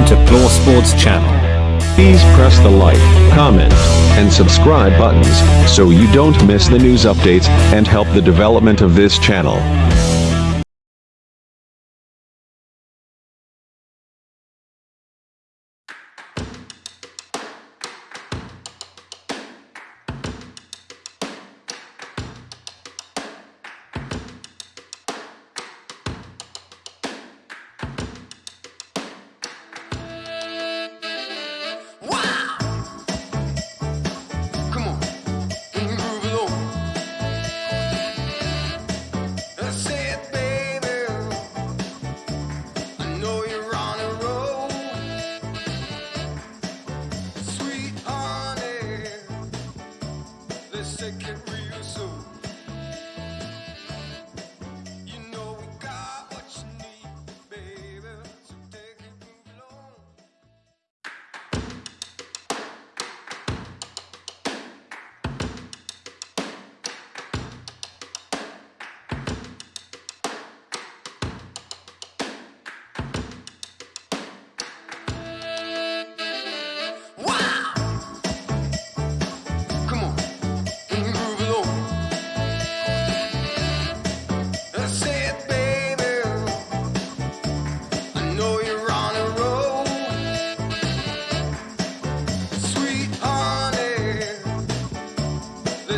Welcome to Claw Sports Channel. Please press the like, comment, and subscribe buttons so you don't miss the news updates and help the development of this channel. plastic and soon.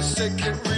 second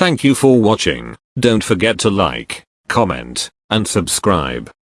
Thank you for watching. Don't forget to like, comment, and subscribe.